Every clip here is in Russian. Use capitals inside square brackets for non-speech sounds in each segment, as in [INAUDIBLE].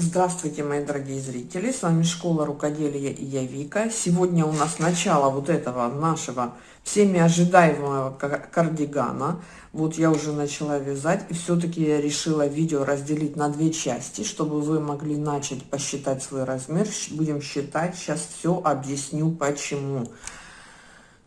Здравствуйте, мои дорогие зрители! С вами Школа Рукоделия и я Вика. Сегодня у нас начало вот этого нашего всеми ожидаемого кардигана. Вот я уже начала вязать, и все-таки я решила видео разделить на две части, чтобы вы могли начать посчитать свой размер. Будем считать, сейчас все объясню почему.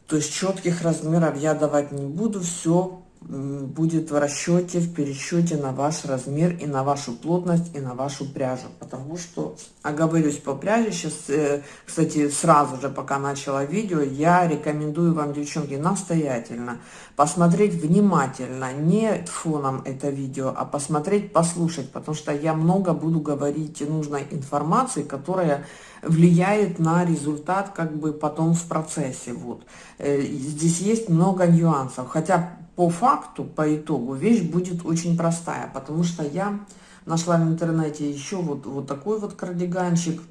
То есть четких размеров я давать не буду, все будет в расчете, в пересчете на ваш размер и на вашу плотность и на вашу пряжу. Потому что, оговорюсь по пряже, сейчас, э, кстати, сразу же, пока начала видео, я рекомендую вам, девчонки, настоятельно посмотреть внимательно, не фоном это видео, а посмотреть, послушать, потому что я много буду говорить нужной информации, которая влияет на результат как бы потом в процессе. Вот. Э, здесь есть много нюансов, хотя по факту, по итогу, вещь будет очень простая, потому что я нашла в интернете еще вот, вот такой вот кардиганчик,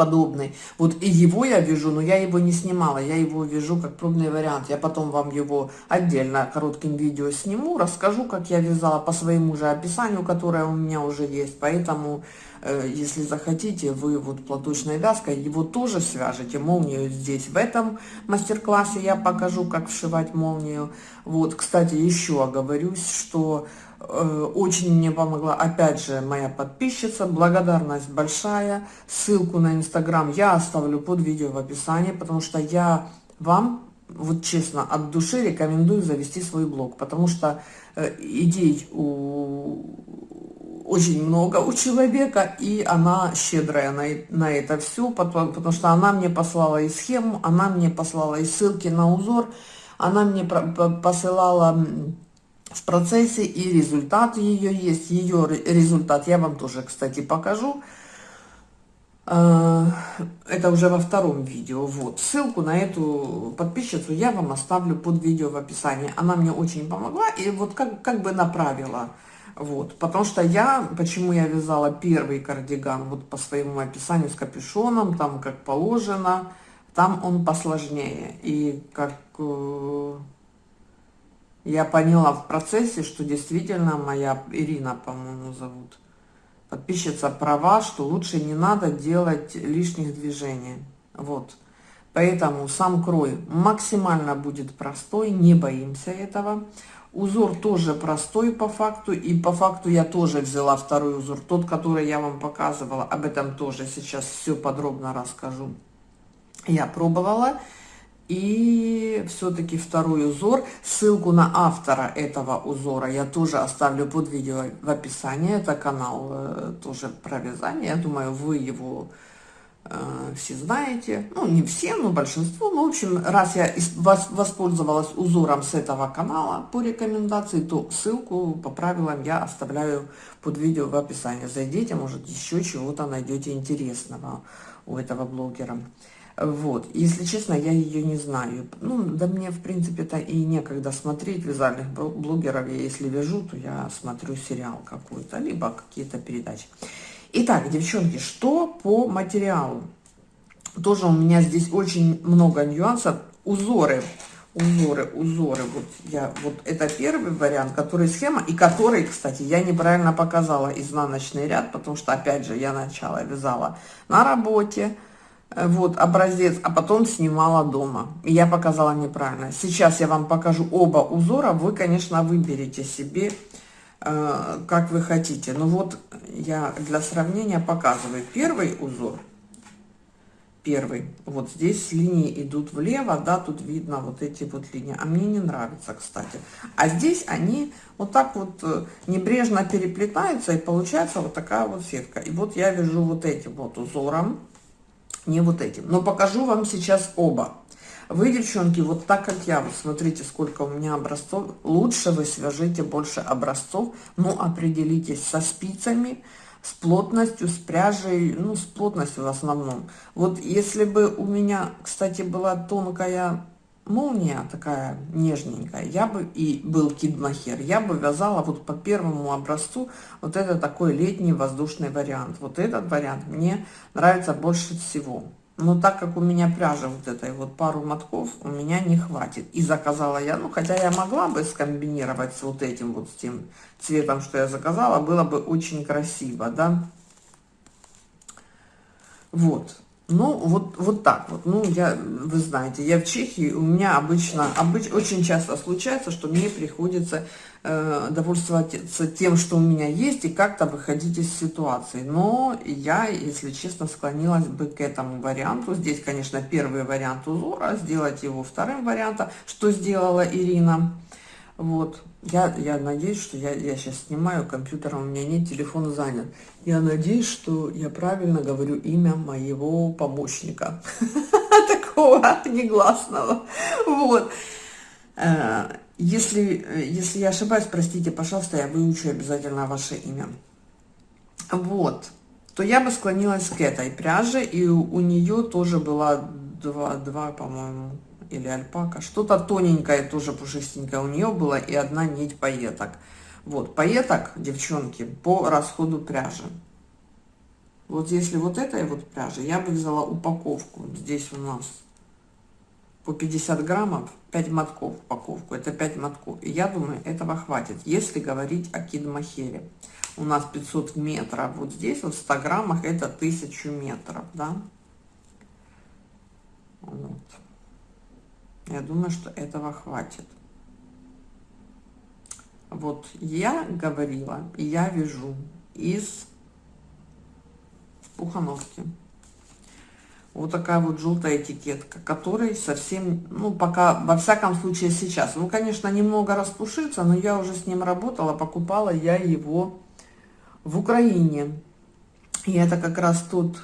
подобный. Вот и его я вяжу, но я его не снимала, я его вяжу как пробный вариант. Я потом вам его отдельно коротким видео сниму, расскажу, как я вязала по своему же описанию, которое у меня уже есть. Поэтому, э, если захотите, вы вот платочной вязкой его тоже свяжете. Молнию здесь в этом мастер-классе я покажу, как вшивать молнию. Вот, кстати, еще оговорюсь, что очень мне помогла, опять же, моя подписчица. Благодарность большая. Ссылку на Инстаграм я оставлю под видео в описании, потому что я вам, вот честно, от души рекомендую завести свой блог, потому что э, идей у очень много у человека, и она щедрая на, на это все, потому, потому что она мне послала и схему, она мне послала и ссылки на узор, она мне посылала в процессе, и результат ее есть. Ее результат я вам тоже, кстати, покажу. А, это уже во втором видео. Вот. Ссылку на эту подписчицу я вам оставлю под видео в описании. Она мне очень помогла и вот как, как бы направила. Вот. Потому что я, почему я вязала первый кардиган, вот по своему описанию с капюшоном, там как положено, там он посложнее. И как э, я поняла в процессе, что действительно моя Ирина, по-моему, зовут, подписчица права, что лучше не надо делать лишних движений. Вот. Поэтому сам крой максимально будет простой, не боимся этого. Узор тоже простой по факту, и по факту я тоже взяла второй узор, тот, который я вам показывала, об этом тоже сейчас все подробно расскажу. Я пробовала, и все-таки второй узор, ссылку на автора этого узора я тоже оставлю под видео в описании. Это канал э, тоже про вязание. Я думаю, вы его э, все знаете. Ну, не все, но большинство. Ну, в общем, раз я воспользовалась узором с этого канала по рекомендации, то ссылку по правилам я оставляю под видео в описании. Зайдите, может, еще чего-то найдете интересного у этого блогера. Вот, если честно, я ее не знаю. Ну, да мне, в принципе-то и некогда смотреть вязальных блогеров. Я если вяжу, то я смотрю сериал какой-то, либо какие-то передачи. Итак, девчонки, что по материалу? Тоже у меня здесь очень много нюансов. Узоры, узоры, узоры. Вот я, вот это первый вариант, который схема, и который, кстати, я неправильно показала изнаночный ряд, потому что, опять же, я начала вязала на работе, вот образец, а потом снимала дома. Я показала неправильно. Сейчас я вам покажу оба узора. Вы, конечно, выберете себе, э, как вы хотите. Но вот я для сравнения показываю первый узор. Первый. Вот здесь линии идут влево, да, тут видно вот эти вот линии. А мне не нравится, кстати. А здесь они вот так вот э, небрежно переплетаются, и получается вот такая вот сетка. И вот я вяжу вот этим вот узором не вот этим. Но покажу вам сейчас оба. Вы, девчонки, вот так как я, смотрите, сколько у меня образцов, лучше вы свяжите больше образцов, но определитесь со спицами, с плотностью, с пряжей, ну, с плотностью в основном. Вот если бы у меня, кстати, была тонкая молния такая нежненькая, я бы, и был кидмахер, я бы вязала вот по первому образцу, вот это такой летний воздушный вариант. Вот этот вариант мне нравится больше всего. Но так как у меня пряжа вот этой вот пару мотков, у меня не хватит. И заказала я, ну, хотя я могла бы скомбинировать с вот этим вот, с тем цветом, что я заказала, было бы очень красиво, да. Вот. Ну, вот, вот так вот. Ну, я, вы знаете, я в Чехии, у меня обычно, обыч, очень часто случается, что мне приходится э, довольствоваться тем, что у меня есть, и как-то выходить из ситуации. Но я, если честно, склонилась бы к этому варианту. Здесь, конечно, первый вариант узора, сделать его вторым вариантом, что сделала Ирина. Вот. Я, я надеюсь, что я, я сейчас снимаю, компьютером у меня нет, телефон занят. Я надеюсь, что я правильно говорю имя моего помощника. [LAUGHS] Такого негласного. Вот. Э, если, если я ошибаюсь, простите, пожалуйста, я выучу обязательно ваше имя. Вот. То я бы склонилась к этой пряже, и у, у нее тоже была два, два по-моему, или альпака. Что-то тоненькое, тоже пушистенькое у нее было, и одна нить пайеток. Вот, пайеток, девчонки, по расходу пряжи. Вот если вот этой вот пряжи, я бы взяла упаковку. Здесь у нас по 50 граммов, 5 мотков упаковку. Это 5 мотков. И я думаю, этого хватит, если говорить о кидмахере. У нас 500 метров. Вот здесь вот в 100 граммах это 1000 метров, да. Вот. Я думаю, что этого хватит. Вот я говорила, и я вяжу из пухановки. Вот такая вот желтая этикетка, которой совсем, ну, пока, во всяком случае, сейчас. Ну, конечно, немного распушится, но я уже с ним работала, покупала я его в Украине. И это как раз тот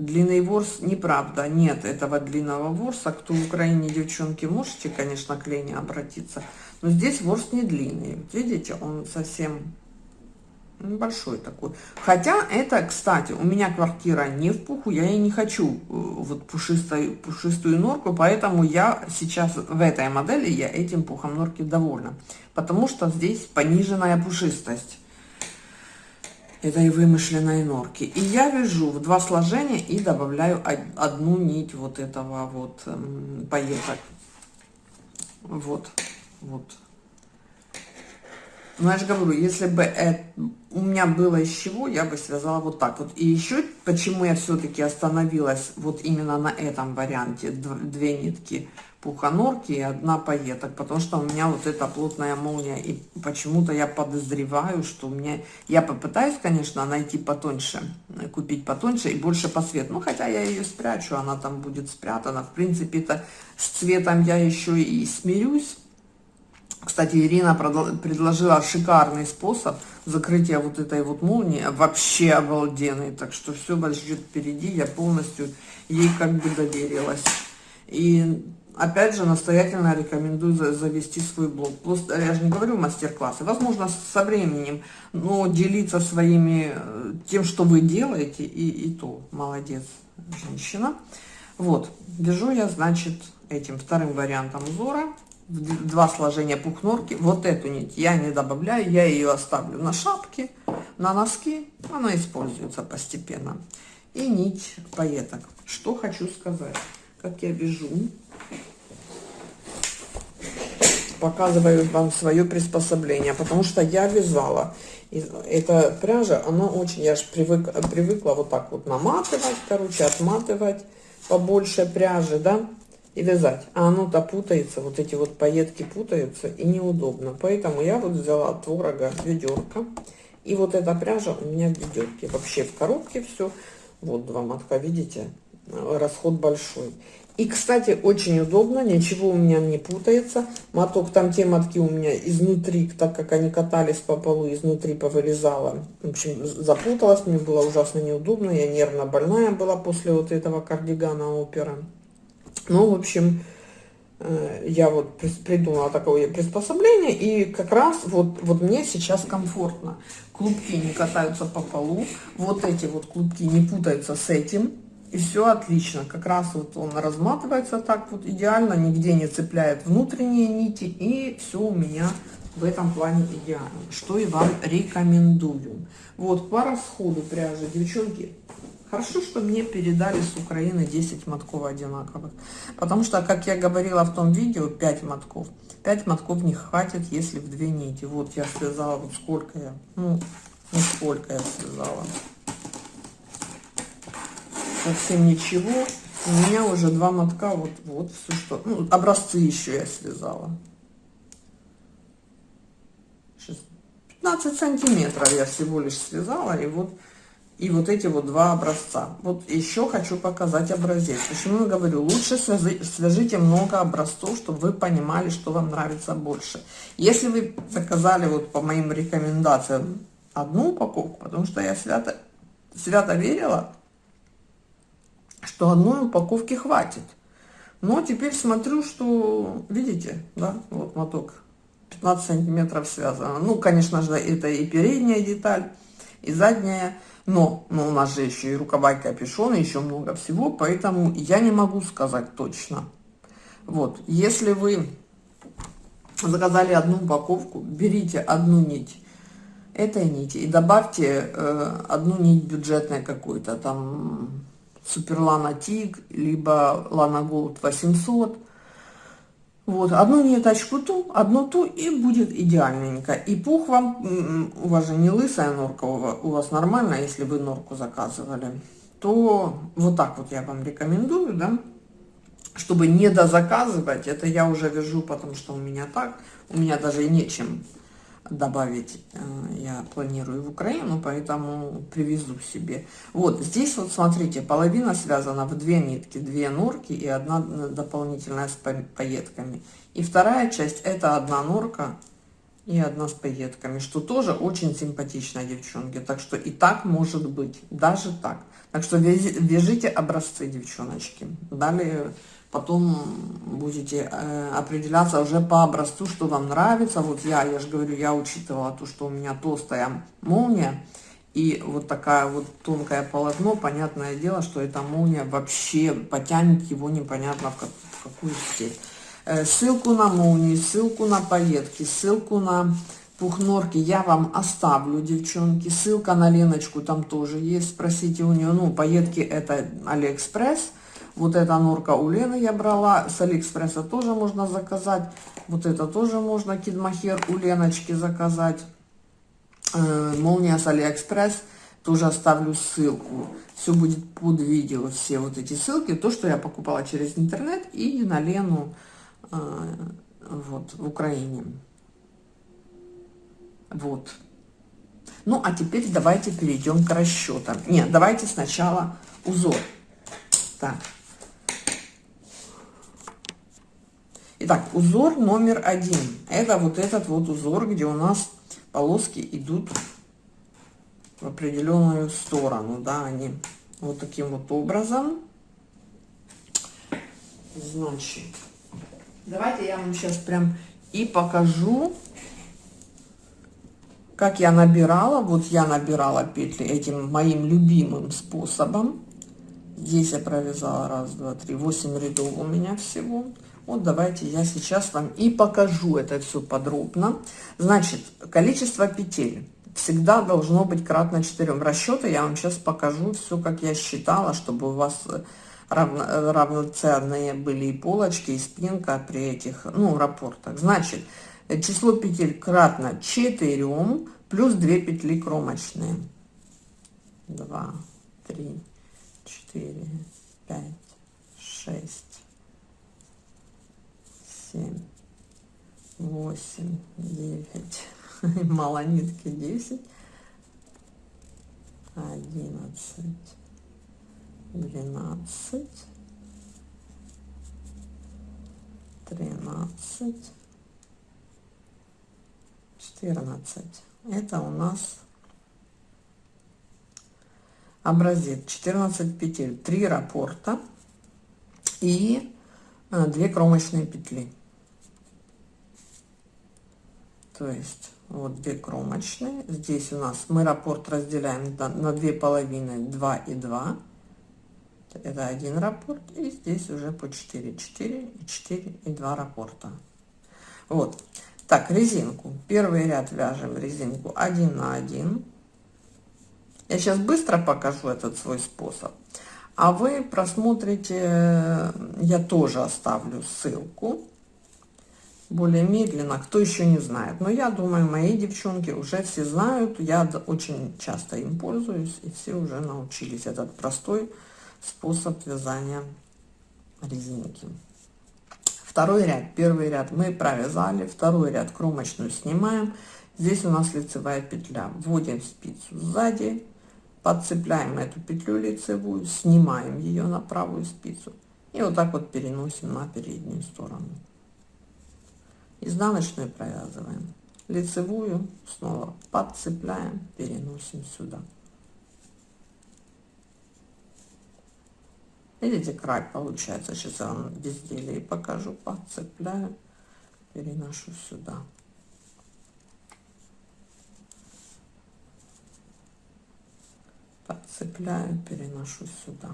Длинный ворс, неправда, нет этого длинного ворса. Кто в Украине, девчонки, можете, конечно, к Лене обратиться. Но здесь ворс не длинный. Вот видите, он совсем небольшой такой. Хотя это, кстати, у меня квартира не в пуху, я и не хочу э, вот пушистую, пушистую норку, поэтому я сейчас в этой модели, я этим пухом норки довольна. Потому что здесь пониженная пушистость этой вымышленной норки. И я вяжу в два сложения и добавляю одну нить вот этого вот эм, пайеток. Вот, вот. Но я же говорю, если бы это, у меня было из чего, я бы связала вот так вот. И еще, почему я все-таки остановилась вот именно на этом варианте, две нитки пуханорки и одна пайеток, потому что у меня вот эта плотная молния, и почему-то я подозреваю, что у меня, я попытаюсь, конечно, найти потоньше, купить потоньше и больше по цвету, ну, хотя я ее спрячу, она там будет спрятана, в принципе-то с цветом я еще и смирюсь, кстати, Ирина предложила шикарный способ закрытия вот этой вот молнии, вообще обалденный, так что все вас ждет впереди, я полностью ей как бы доверилась. И опять же, настоятельно рекомендую завести свой блог. Просто, я же не говорю мастер-классы, возможно, со временем, но делиться своими, э, тем, что вы делаете, и, и то. Молодец, женщина. Вот, вяжу я, значит, этим вторым вариантом узора, два сложения пухнорки. Вот эту нить я не добавляю, я ее оставлю на шапке, на носки, она используется постепенно. И нить пайеток. Что хочу сказать, как я вяжу показываю вам свое приспособление, потому что я вязала. Эта пряжа, она очень, я же привык, привыкла вот так вот наматывать, короче, отматывать побольше пряжи, да, и вязать. А оно-то путается, вот эти вот пайетки путаются и неудобно. Поэтому я вот взяла творога ведерко. И вот эта пряжа у меня в ведерке. Вообще в коробке все. Вот два мотка, видите? Расход большой. И, кстати, очень удобно, ничего у меня не путается. Моток, там те мотки у меня изнутри, так как они катались по полу, изнутри повылезала. В общем, запуталась, мне было ужасно неудобно. Я нервно больная была после вот этого кардигана опера. Ну, в общем, э, я вот придумала такое приспособление, и как раз вот, вот мне сейчас комфортно. Клубки не катаются по полу, вот эти вот клубки не путаются с этим, и все отлично. Как раз вот он разматывается так вот идеально, нигде не цепляет внутренние нити, и все у меня в этом плане идеально. Что и вам рекомендую. Вот по расходу пряжи, девчонки, хорошо, что мне передали с Украины 10 мотков одинаковых. Потому что, как я говорила в том видео, 5 мотков. 5 мотков не хватит, если в две нити. Вот я связала, вот сколько я, ну, ну сколько я связала. совсем ничего. У меня уже два мотка, вот, вот все что. Ну, образцы еще я связала. 15 сантиметров я всего лишь связала, и вот и вот эти вот два образца. Вот еще хочу показать образец. Почему я говорю, лучше свяжите много образцов, чтобы вы понимали, что вам нравится больше. Если вы заказали вот по моим рекомендациям одну упаковку, потому что я свято, свято верила, что одной упаковки хватит. Но теперь смотрю, что, видите, да, вот моток 15 сантиметров связано. Ну, конечно же, это и передняя деталь, и задняя. Но, но у нас же еще и рукава и капюшон, и еще много всего, поэтому я не могу сказать точно. Вот, если вы заказали одну упаковку, берите одну нить этой нити и добавьте э, одну нить бюджетной какой-то, там Суперлана Тиг, либо Лана Голд 800, вот, одну ниточку ту, одну ту, и будет идеальненько. И пух вам, у вас же не лысая норка, у вас нормально, если вы норку заказывали, то вот так вот я вам рекомендую, да, чтобы не дозаказывать, это я уже вяжу, потому что у меня так, у меня даже нечем добавить э, я планирую в Украину, поэтому привезу себе. Вот здесь вот смотрите, половина связана в две нитки, две норки и одна дополнительная с пайетками. И вторая часть это одна норка и одна с пайетками, что тоже очень симпатично, девчонки. Так что и так может быть, даже так. Так что вяжите образцы, девчоночки. Далее потом будете э, определяться уже по образцу, что вам нравится. Вот я, я же говорю, я учитывала то, что у меня толстая молния и вот такая вот тонкое полотно. Понятное дело, что эта молния вообще потянет его непонятно в, как, в какую степь. Э, ссылку на молнии, ссылку на пайетки, ссылку на пух норки я вам оставлю, девчонки. Ссылка на Леночку там тоже есть, спросите у нее. Ну, пайетки это Алиэкспресс. Вот эта норка у Лены я брала, с Алиэкспресса тоже можно заказать. Вот это тоже можно, кид-мохер у Леночки заказать. Э, молния с Алиэкспресс, тоже оставлю ссылку. Все будет под видео, все вот эти ссылки. То, что я покупала через интернет и на Лену э, вот, в Украине. Вот. Ну, а теперь давайте перейдем к расчетам. Нет, давайте сначала узор. Так. Итак, узор номер один. Это вот этот вот узор, где у нас полоски идут в определенную сторону, да, они вот таким вот образом. Значит, давайте я вам сейчас прям и покажу, как я набирала. Вот я набирала петли этим моим любимым способом. Здесь я провязала раз, два, три, восемь рядов у меня всего. Вот давайте я сейчас вам и покажу это все подробно. Значит, количество петель всегда должно быть кратно 4. Расчеты я вам сейчас покажу все, как я считала, чтобы у вас равно, равноценные были и полочки, и спинка при этих, ну, рапортах. Значит, число петель кратно 4 плюс 2 петли кромочные. 2, 3, 4, 5, 6, семь, восемь, девять, [LAUGHS] мало нитки, десять, одиннадцать, двенадцать, тринадцать, четырнадцать. Это у нас образец 14 петель. 3 раппорта и 2 э, кромочные петли то есть вот две кромочные. Здесь у нас мы раппорт разделяем на две половины 2 и 2 это один раппорт и здесь уже по 4 4 и 4 и 2 раппорта. Вот. Так резинку. Первый ряд вяжем резинку 1 на 1 я сейчас быстро покажу этот свой способ. А вы просмотрите я тоже оставлю ссылку более медленно, кто еще не знает. Но я думаю, мои девчонки уже все знают, я очень часто им пользуюсь, и все уже научились этот простой способ вязания резинки. Второй ряд, первый ряд мы провязали, второй ряд кромочную снимаем. Здесь у нас лицевая петля. Вводим спицу сзади, подцепляем эту петлю лицевую, снимаем ее на правую спицу и вот так вот переносим на переднюю сторону. Изнаночную провязываем, лицевую снова подцепляем, переносим сюда. Видите, край получается. Сейчас я вам безделие покажу. Подцепляю, переношу сюда. Подцепляю, переношу сюда.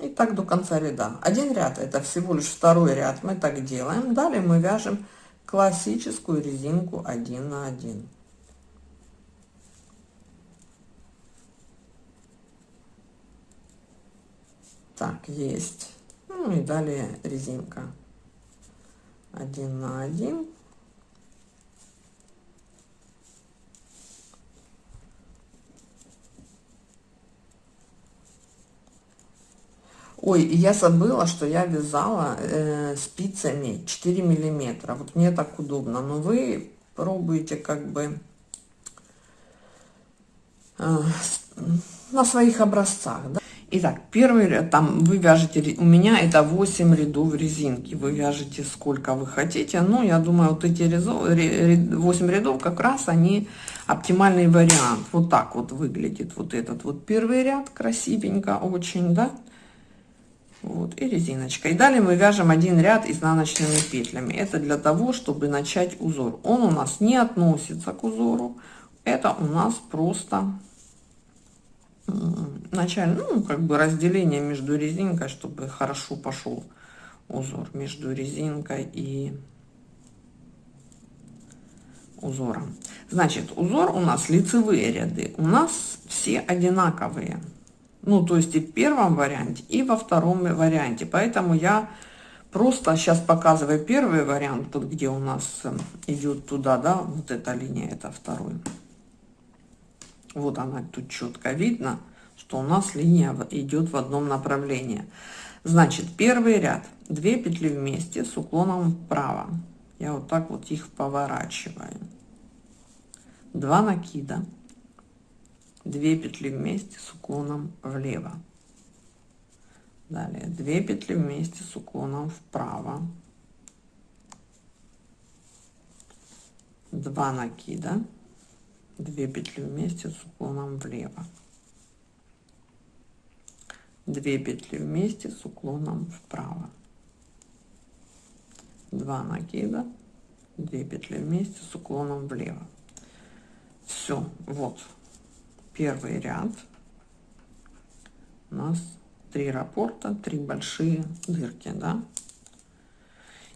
И так до конца ряда. Один ряд это всего лишь второй ряд. Мы так делаем. Далее мы вяжем классическую резинку 1 на 1. Так, есть. Ну и далее резинка. Один на один. Ой, я забыла, что я вязала э, спицами 4 миллиметра. Вот мне так удобно. Но вы пробуете как бы э, на своих образцах. Да? Итак, первый ряд, там вы вяжете, у меня это 8 рядов резинки, вы вяжете сколько вы хотите, ну, я думаю, вот эти 8 рядов как раз они оптимальный вариант, вот так вот выглядит вот этот вот первый ряд, красивенько очень, да, вот, и резиночка. И далее мы вяжем один ряд изнаночными петлями, это для того, чтобы начать узор, он у нас не относится к узору, это у нас просто начально, ну, как бы разделение между резинкой, чтобы хорошо пошел узор между резинкой и узором. Значит, узор у нас лицевые ряды, у нас все одинаковые. Ну, то есть и в первом варианте, и во втором варианте. Поэтому я просто сейчас показываю первый вариант, вот где у нас эм, идет туда, да, вот эта линия, это второй. Вот она тут четко видно, что у нас линия идет в одном направлении. Значит, первый ряд, 2 петли вместе с уклоном вправо. Я вот так вот их поворачиваю. 2 накида, 2 петли вместе с уклоном влево. Далее. 2 петли вместе с уклоном вправо. 2 накида, 2 петли вместе с уклоном влево. 2 петли вместе с уклоном вправо. 2 накида. 2 петли вместе с уклоном влево. Все вот первый ряд. У нас три раппорта три большие дырки да?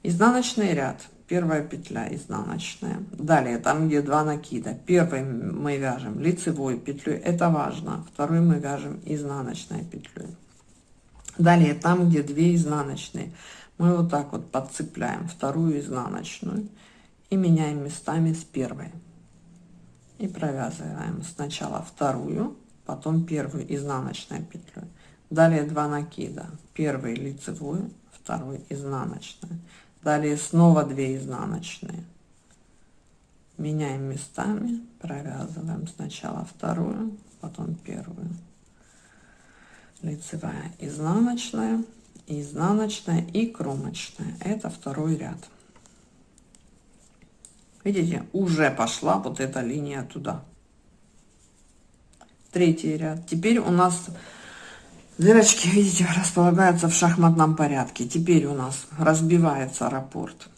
Изнаночный ряд. Первая петля изнаночная. Далее там где два накида. Первый мы вяжем лицевой петлей. Это важно. Второй мы вяжем изнаночной петлей. Далее там где две изнаночные мы вот так вот подцепляем вторую изнаночную и меняем местами с первой и провязываем сначала вторую потом первую изнаночной петлю далее 2 накида. Первый лицевую второй изнаночную. Далее снова 2 изнаночные. Меняем местами провязываем сначала вторую потом первую. Лицевая изнаночная изнаночная и кромочная. Это второй ряд видите уже пошла вот эта линия туда третий ряд теперь у нас Дырочки, видите, располагаются в шахматном порядке. Теперь у нас разбивается раппорт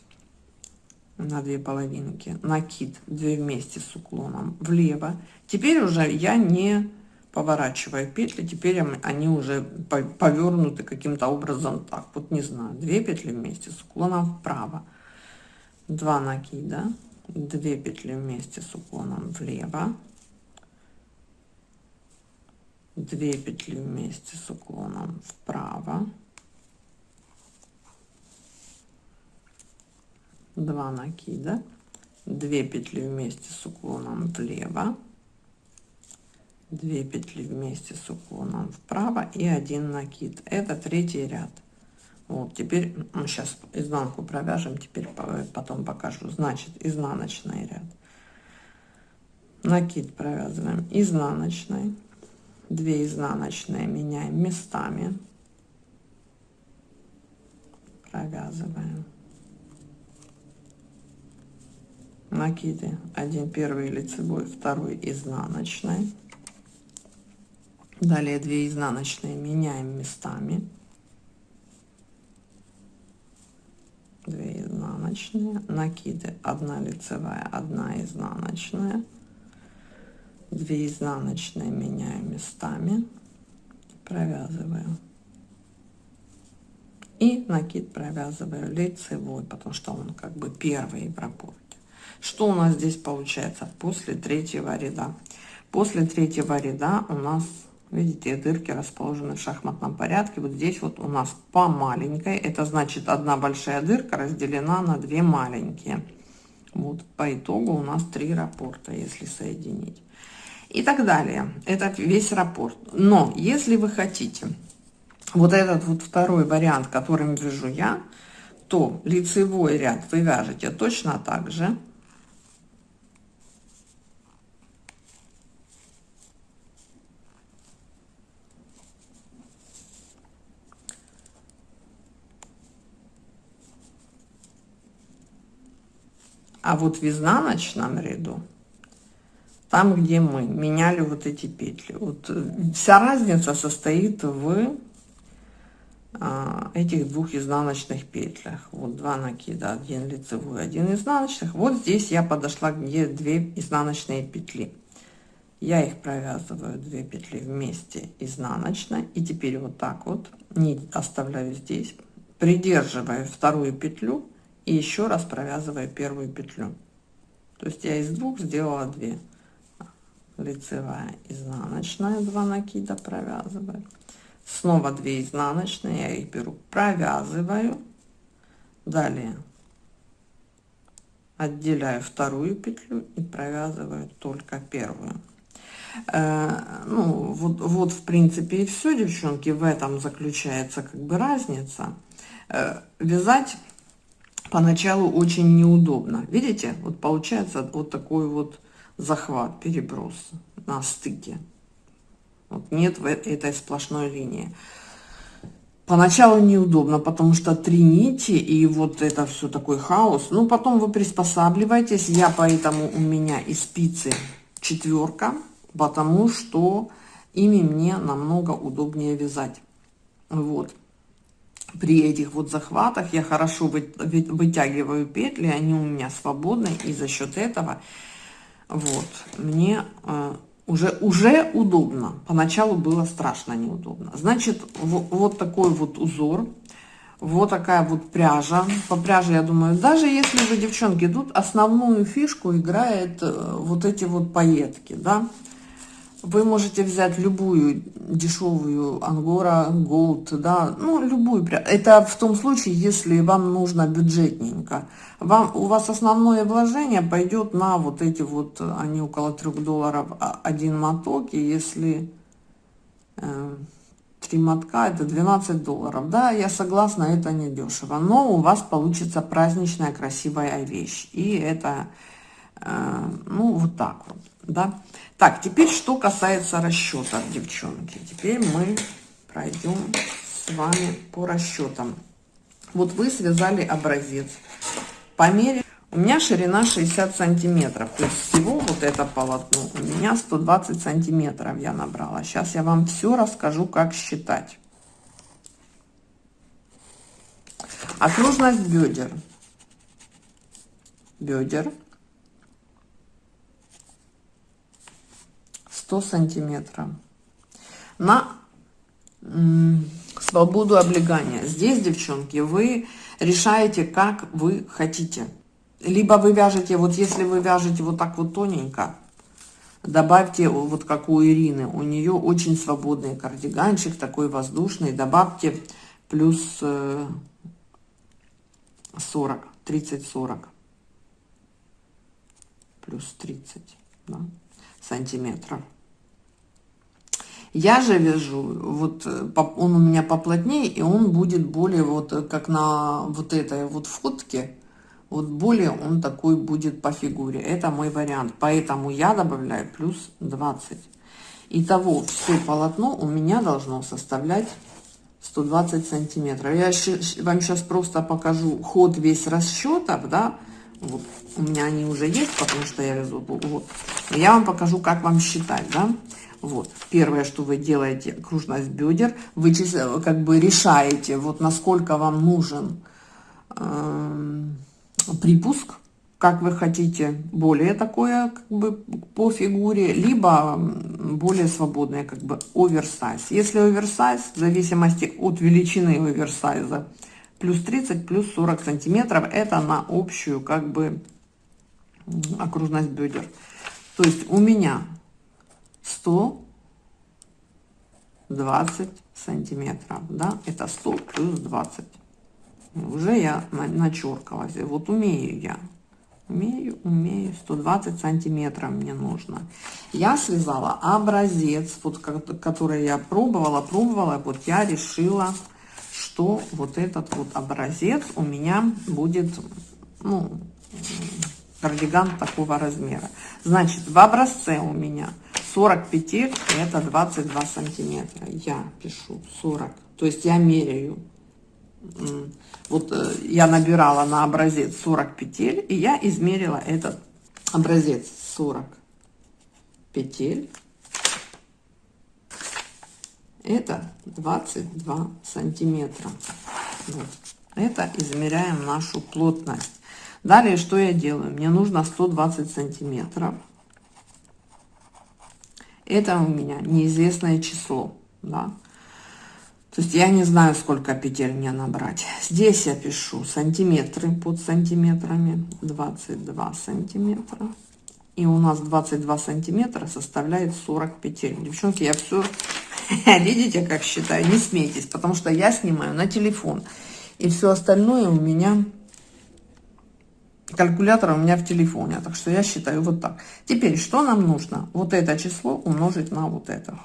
на две половинки. Накид две вместе с уклоном влево. Теперь уже я не поворачиваю петли. Теперь они уже повернуты каким-то образом так. Вот не знаю. Две петли вместе с уклоном вправо. Два накида. Две петли вместе с уклоном влево 2 петли вместе с уклоном вправо 2 накида 2 петли вместе с уклоном влево 2 петли вместе с уклоном вправо и один накид. Это третий ряд вот теперь мы сейчас изнанку провяжем теперь потом покажу. Значит изнаночный ряд. Накид провязываем. Изнаночной 2 изнаночные меняем местами. Провязываем. Накиды. Один первый лицевой второй изнаночной далее 2 изнаночные меняем местами 2 изнаночные накиды 1 лицевая 1 изнаночная. 2 изнаночные меняю местами провязываю. И накид провязываю лицевой потому что он как бы первый в рапорте что у нас здесь получается после третьего ряда? После третьего ряда у нас видите дырки расположены в шахматном порядке. Вот здесь вот у нас по маленькой. Это значит одна большая дырка разделена на две маленькие. Вот по итогу у нас три рапорта если соединить. И так далее. Это весь рапорт. Но если вы хотите вот этот вот второй вариант которым вяжу я то лицевой ряд вы вяжете точно так же А вот в изнаночном ряду, там, где мы меняли вот эти петли, вот э, вся разница состоит в а, этих двух изнаночных петлях. Вот два накида, один лицевой, один изнаночных. Вот здесь я подошла, где две изнаночные петли. Я их провязываю две петли вместе изнаночной. И теперь вот так вот нить оставляю здесь, придерживаю вторую петлю и еще раз провязываю первую петлю. То есть я из двух сделала 2 лицевая изнаночная 2 накида провязываю. Снова 2 изнаночные я их беру провязываю. Далее отделяю вторую петлю и провязываю только первую. Э, ну вот вот в принципе и все девчонки в этом заключается как бы разница. Э, вязать поначалу очень неудобно. Видите, вот получается вот такой вот захват, переброс на стыке. Вот нет в этой сплошной линии. Поначалу неудобно, потому что три нити и вот это все такой хаос. Ну, потом вы приспосабливаетесь. Я поэтому у меня и спицы четверка, потому что ими мне намного удобнее вязать. Вот при этих вот захватах я хорошо вытягиваю петли, они у меня свободны, и за счет этого вот мне э, уже уже удобно. Поначалу было страшно неудобно. Значит, вот, такой вот узор, вот такая вот пряжа. По пряже, я думаю, даже если вы, девчонки, тут основную фишку играет э, вот эти вот пайетки, да, вы можете взять любую дешевую ангора голд да ну любую это в том случае если вам нужно бюджетненько. Вам у вас основное вложение пойдет на вот эти вот они около трех долларов а, один моток и если э, три мотка это 12 долларов. Да я согласна это не дешево но у вас получится праздничная красивая вещь. И это э, ну вот так вот да так, теперь что касается расчета, девчонки. Теперь мы пройдем с вами по расчетам. Вот вы связали образец. По мере... У меня ширина 60 сантиметров. То есть всего вот это полотно у меня 120 сантиметров я набрала. Сейчас я вам все расскажу, как считать. Окружность бедер. Бедер 100 сантиметров. На свободу облегания. Здесь девчонки вы решаете как вы хотите. Либо вы вяжете вот если вы вяжете вот так вот тоненько добавьте вот как у ирины у нее очень свободный кардиганчик такой воздушный добавьте плюс 40 30 40 плюс 30 да, сантиметров Я же вяжу, вот э, он у меня поплотнее, и он будет более вот э, как на вот этой вот фотке, вот более он такой будет по фигуре. Это мой вариант, поэтому я добавляю плюс 20. Итого все полотно у меня должно составлять 120 сантиметров. Я вам сейчас просто покажу ход весь расчетов, да, вот у меня они уже есть, потому что я везу, вот. Я вам покажу, как вам считать, да. Вот, первое, что вы делаете, окружность бедер, вы как бы решаете, вот насколько вам нужен э, припуск, как вы хотите, более такое, как бы, по фигуре, либо более свободное, как бы, оверсайз. Если оверсайз, в зависимости от величины оверсайза, плюс 30, плюс 40 сантиметров, это на общую, как бы, окружность бедер. То есть у меня 120 сантиметров, да, это 100 плюс 20. Уже я начеркалась, вот умею я умею, умею, 120 сантиметров мне нужно. Я связала образец, вот, который я пробовала, пробовала, вот я решила, что вот этот вот образец у меня будет, ну, кардиган такого размера. Значит, в образце у меня 40 петель, это 22 сантиметра. Я пишу 40, то есть я меряю вот э, я набирала на образец 40 петель, и я измерила этот образец 40 петель. Это 22 сантиметра. Вот. Это измеряем нашу плотность. Далее, что я делаю? Мне нужно 120 сантиметров. Это у меня неизвестное число. Да? То есть я не знаю, сколько петель мне набрать. Здесь я пишу сантиметры под сантиметрами. 22 сантиметра. И у нас 22 сантиметра составляет 40 петель. Девчонки, я все... [LAUGHS] Видите, как считаю? Не смейтесь, потому что я снимаю на телефон. И все остальное у меня... Калькулятор у меня в телефоне. Так что я считаю вот так. Теперь, что нам нужно? Вот это число умножить на вот это.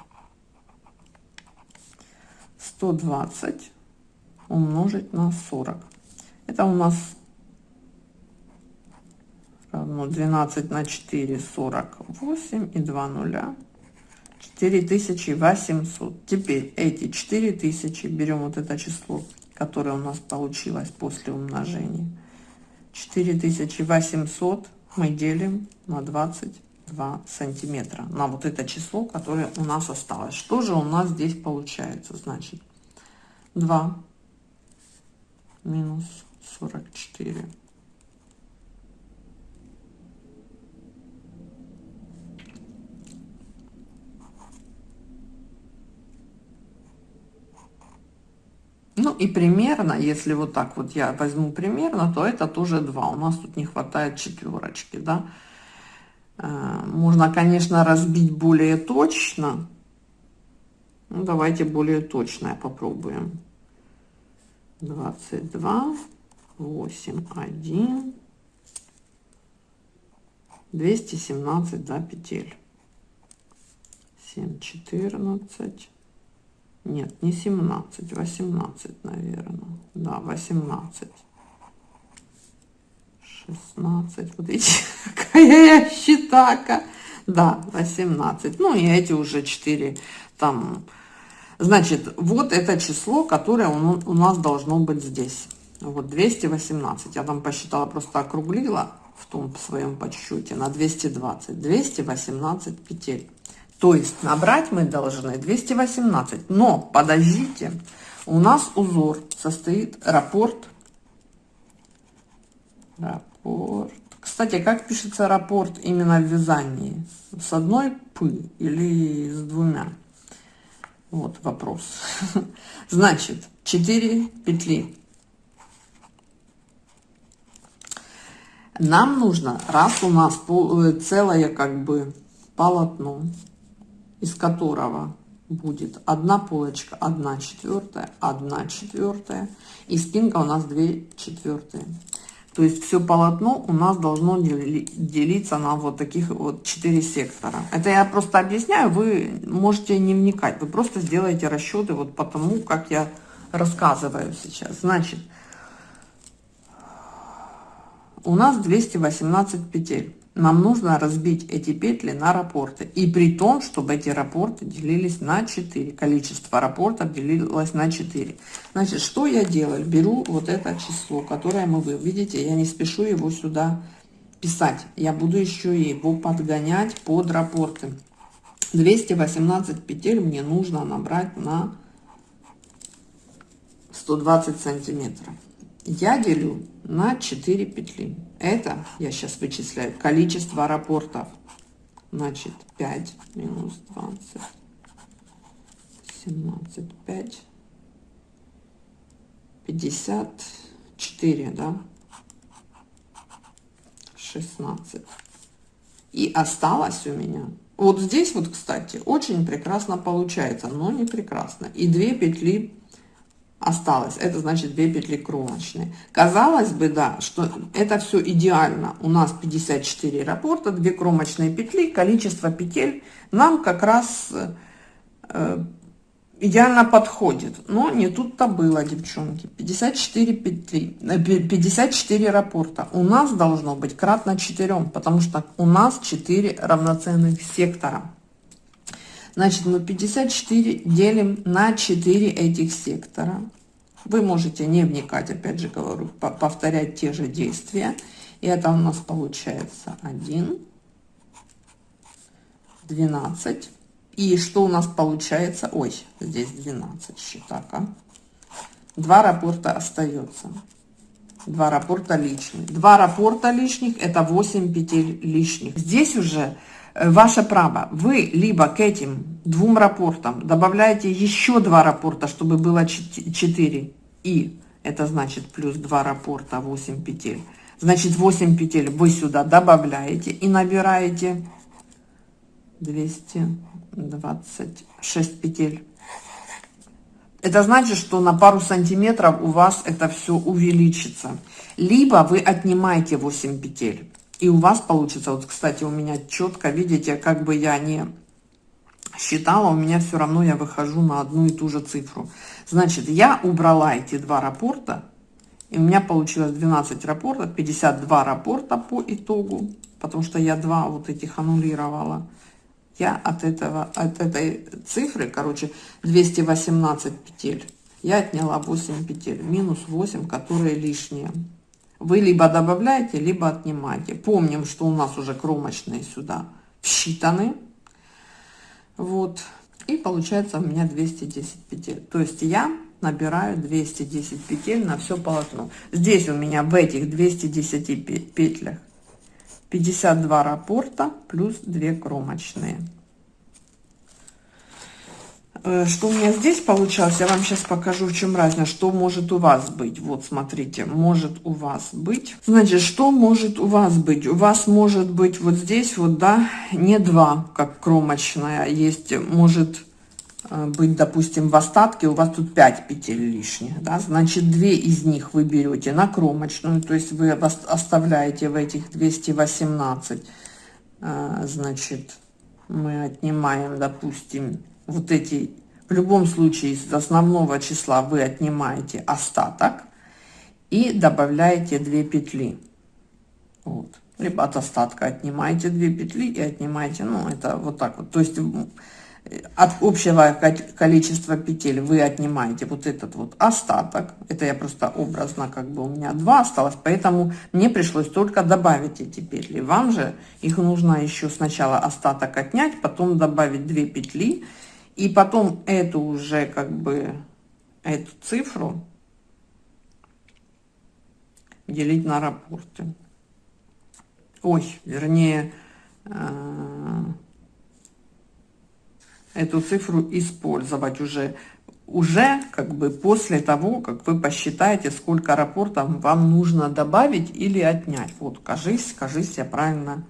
120 умножить на 40. Это у нас равно 12 на 4, 48 и 2 нуля. 4800. Теперь эти 4000 берем вот это число, которое у нас получилось после умножения. 4800 мы делим на 22 сантиметра на вот это число, которое у нас осталось. Что же у нас здесь получается? Значит, 2 минус 44. Ну и примерно, если вот так вот я возьму примерно, то это тоже 2. У нас тут не хватает четверочки, да. Э, можно, конечно, разбить более точно. Ну, давайте более точное попробуем. 22, 8, 1, 217, да, петель. 7, 14, нет, не 17, 18, наверное, да, 18. 16, вот видите, [LAUGHS] какая я считака, да, 18, ну и эти уже 4, там, Значит, вот это число, которое у нас должно быть здесь. Вот 218. Я там посчитала, просто округлила в том своем подсчете на 220. 218 петель. То есть набрать мы должны 218. Но подождите, у нас узор состоит рапорт. Рапорт. Кстати, как пишется рапорт именно в вязании? С одной п или с двумя? Вот вопрос. [LAUGHS] Значит, 4 петли. Нам нужно, раз у нас э, целое как бы полотно, из которого будет одна полочка, одна четвертая, одна четвертая, и спинка у нас 2 четвертые. То есть все полотно у нас должно делиться на вот таких вот 4 сектора. Это я просто объясняю, вы можете не вникать, вы просто сделаете расчеты вот по тому, как я рассказываю сейчас. Значит, у нас 218 петель. Нам нужно разбить эти петли на рапорты. И при том, чтобы эти рапорты делились на 4. Количество рапортов делилось на 4. Значит, что я делаю? Беру вот это число, которое мы вы видите, я не спешу его сюда писать. Я буду еще его подгонять под рапорты. 218 петель мне нужно набрать на 120 сантиметров. Я делю на 4 петли. Это я сейчас вычисляю количество рапортов. Значит, 5 минус 20, 17, 5, 54, да? 16. И осталось у меня, вот здесь вот, кстати, очень прекрасно получается, но не прекрасно. И две петли осталось. Это значит 2 петли кромочные. Казалось бы, да, что это все идеально. У нас 54 рапорта, 2 кромочные петли, количество петель нам как раз э, идеально подходит. Но не тут-то было, девчонки. 54 петли, 54 э, рапорта. У нас должно быть кратно 4, потому что у нас 4 равноценных сектора. Значит, мы 54 делим на 4 этих сектора. Вы можете не вникать, опять же говорю, повторять те же действия. И это у нас получается 1, 12. И что у нас получается? Ой, здесь 12 считака. Два рапорта остается. Два рапорта лишних. Два рапорта лишних это 8 петель лишних. Здесь уже ваше право. Вы либо к этим двум рапортам добавляете еще два рапорта, чтобы было 4. И это значит плюс 2 рапорта, 8 петель. Значит, 8 петель вы сюда добавляете и набираете 226 петель. Это значит, что на пару сантиметров у вас это все увеличится. Либо вы отнимаете 8 петель. И у вас получится, вот, кстати, у меня четко, видите, как бы я не считала, у меня все равно я выхожу на одну и ту же цифру. Значит, я убрала эти два рапорта, и у меня получилось 12 рапортов, 52 рапорта по итогу, потому что я два вот этих аннулировала. Я от этого, от этой цифры, короче, 218 петель, я отняла 8 петель, минус 8, которые лишние. Вы либо добавляете, либо отнимаете. Помним, что у нас уже кромочные сюда считаны. Вот. И получается у меня 210 петель. То есть я набираю 210 петель на все полотно. Здесь у меня в этих 210 петлях 52 раппорта плюс 2 кромочные. Э, что у меня здесь получалось, я вам сейчас покажу, в чем разница, что может у вас быть. Вот, смотрите, может у вас быть. Значит, что может у вас быть? У вас может быть вот здесь вот, да, не два, как кромочная, есть, может э, быть, допустим, в остатке у вас тут 5 петель лишних, да, значит, две из них вы берете на кромочную, то есть вы оставляете в этих 218, э, значит, мы отнимаем, допустим, вот эти, в любом случае из основного числа вы отнимаете остаток и добавляете 2 петли. Вот. Либо от остатка отнимаете 2 петли и отнимаете, ну это вот так вот. То есть от общего количества петель вы отнимаете вот этот вот остаток. Это я просто образно, как бы у меня 2 осталось, поэтому мне пришлось только добавить эти петли. Вам же их нужно еще сначала остаток отнять, потом добавить 2 петли и потом эту уже как бы, эту цифру делить на рапорты. Ой, вернее, э, эту цифру использовать уже, уже как бы после того, как вы посчитаете, сколько рапортов вам нужно добавить или отнять. Вот, кажись, кажись, я правильно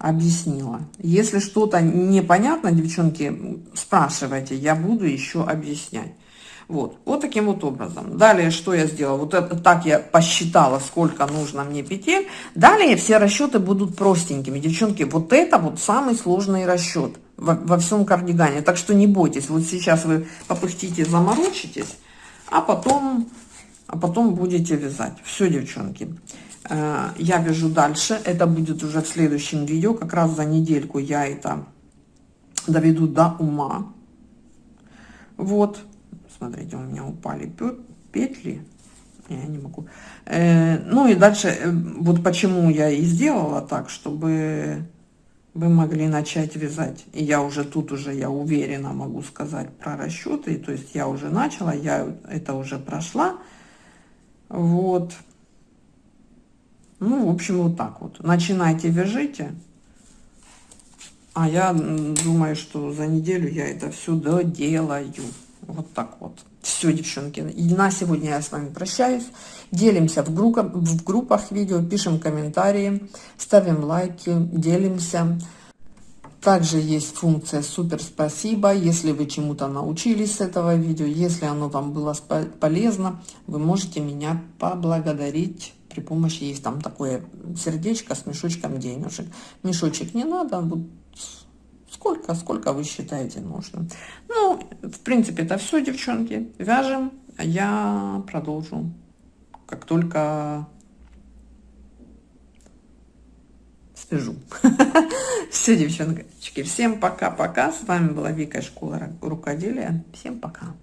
объяснила. Если что-то непонятно, девчонки, спрашивайте, я буду еще объяснять. Вот, вот таким вот образом. Далее, что я сделала? Вот это так я посчитала, сколько нужно мне петель. Далее все расчеты будут простенькими. Девчонки, вот это вот самый сложный расчет во, во всем кардигане. Так что не бойтесь. Вот сейчас вы попыхтите, заморочитесь, а потом, а потом будете вязать. Все, девчонки. Э, я вяжу дальше. Это будет уже в следующем видео. Как раз за недельку я это доведу до ума. Вот. Смотрите, у меня упали петли. Я не могу. Э, ну и дальше, э, вот почему я и сделала так, чтобы вы могли начать вязать. И я уже тут уже, я уверенно могу сказать про расчеты. То есть я уже начала, я это уже прошла. Вот. Ну, в общем, вот так вот. Начинайте, вяжите. А я думаю, что за неделю я это все доделаю. Вот так вот. Все, девчонки. И на сегодня я с вами прощаюсь. Делимся в, группах, в группах видео, пишем комментарии, ставим лайки, делимся. Также есть функция «Супер спасибо». Если вы чему-то научились с этого видео, если оно вам было полезно, вы можете меня поблагодарить при помощи, есть там такое сердечко с мешочком денежек. Мешочек не надо, вот Сколько, сколько вы считаете нужно. Ну, в принципе, это все, девчонки. Вяжем. А я продолжу, как только свяжу. [LAUGHS] Все, девчонки. Всем пока-пока. С вами была Вика, школа рукоделия. Всем пока.